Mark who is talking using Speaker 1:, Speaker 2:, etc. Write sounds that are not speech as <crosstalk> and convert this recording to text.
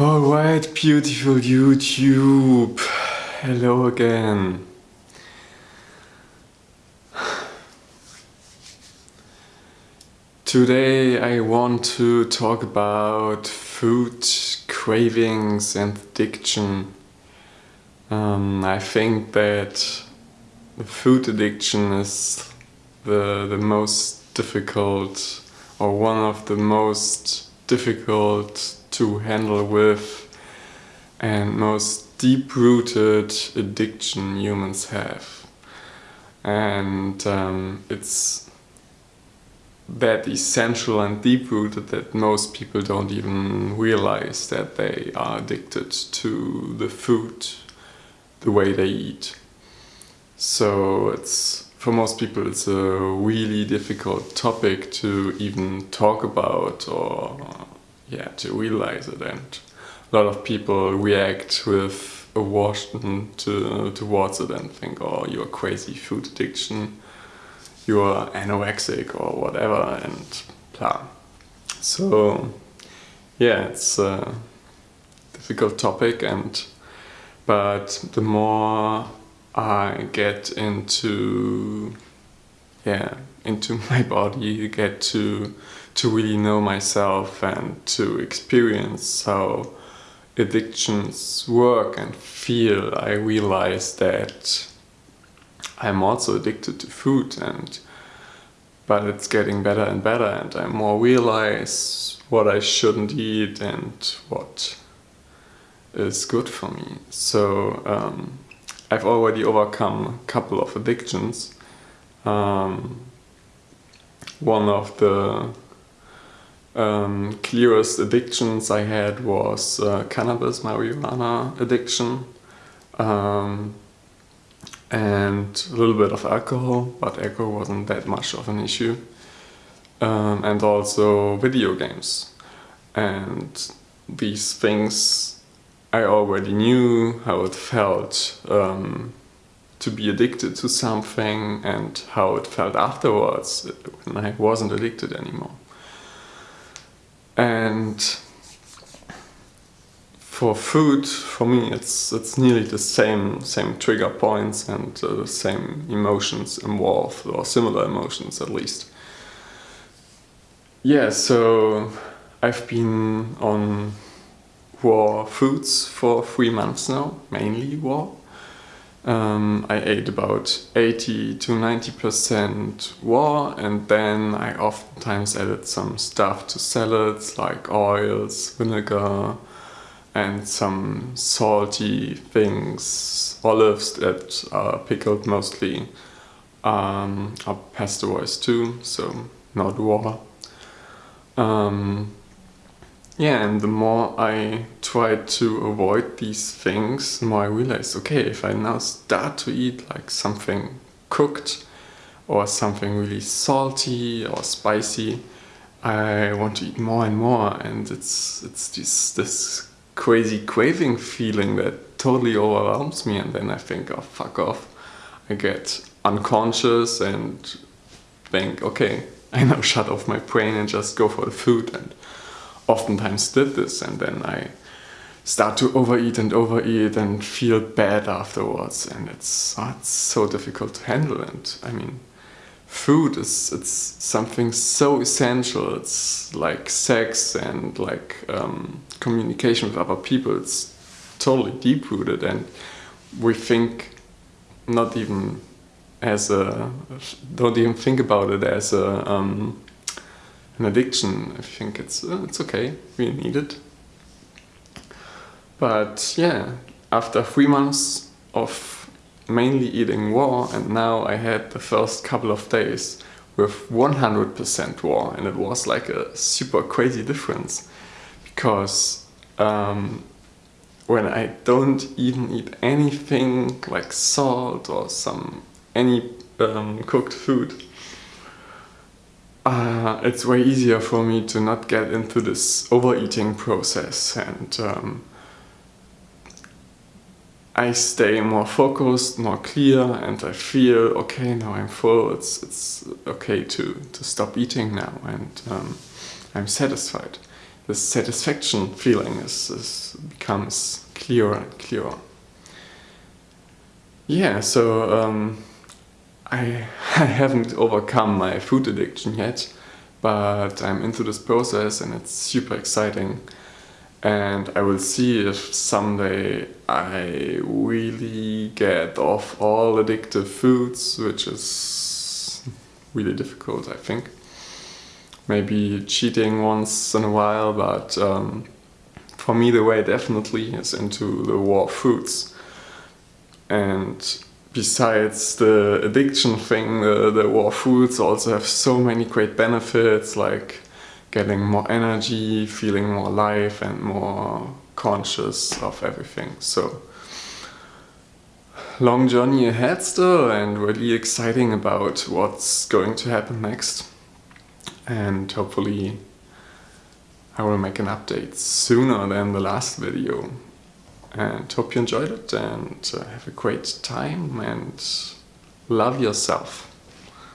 Speaker 1: Alright, beautiful YouTube. Hello again. Today I want to talk about food cravings and addiction. Um, I think that the food addiction is the, the most difficult or one of the most difficult to handle with and most deep-rooted addiction humans have. And um, it's that essential and deep-rooted that most people don't even realize that they are addicted to the food, the way they eat. So it's for most people it's a really difficult topic to even talk about or yeah, to realize it. And a lot of people react with aversion to, towards it and think, oh, you're crazy food addiction, you're anorexic or whatever, and blah. So, yeah, it's a difficult topic, and but the more I get into, yeah, into <laughs> my body, you get to to really know myself and to experience how addictions work and feel, I realize that I'm also addicted to food and but it's getting better and better and I more realize what I shouldn't eat and what is good for me. So um, I've already overcome a couple of addictions. Um, one of the um, clearest addictions I had was uh, cannabis, marijuana addiction um, and a little bit of alcohol, but alcohol wasn't that much of an issue. Um, and also video games. And these things I already knew how it felt um, to be addicted to something and how it felt afterwards when I wasn't addicted anymore and for food, for me, it's it's nearly the same same trigger points and uh, the same emotions involved, or similar emotions at least. Yeah, so I've been on raw foods for three months now, mainly raw. Um, I ate about 80 to 90% raw and then I oftentimes added some stuff to salads like oils, vinegar and some salty things, olives that are pickled mostly um, are pasteurized too, so not raw. Um, yeah, and the more I tried to avoid these things, more I realized, okay, if I now start to eat like something cooked or something really salty or spicy, I want to eat more and more and it's it's this, this crazy craving feeling that totally overwhelms me and then I think, oh fuck off. I get unconscious and think, okay, <laughs> I now shut off my brain and just go for the food and oftentimes did this and then I start to overeat and overeat and feel bad afterwards and it's, oh, it's so difficult to handle and I mean food is it's something so essential it's like sex and like um, communication with other people it's totally deep-rooted and we think not even as a don't even think about it as a um, an addiction. I think it's uh, it's okay. We need it. But yeah, after three months of mainly eating raw, and now I had the first couple of days with 100% raw, and it was like a super crazy difference because um, when I don't even eat anything like salt or some any um, cooked food uh, it's way easier for me to not get into this overeating process and um, I stay more focused, more clear and I feel okay now I'm full, it's, it's okay to, to stop eating now and um, I'm satisfied. the satisfaction feeling is, is becomes clearer and clearer. Yeah, so um, I, <laughs> I haven't overcome my food addiction yet, but I'm into this process and it's super exciting. And I will see if someday I really get off all addictive foods, which is really difficult, I think. Maybe cheating once in a while, but um, for me the way definitely is into the raw foods. And besides the addiction thing, the, the raw foods also have so many great benefits like getting more energy, feeling more alive and more conscious of everything. So long journey ahead still and really exciting about what's going to happen next. And hopefully I will make an update sooner than the last video and hope you enjoyed it and uh, have a great time and love yourself.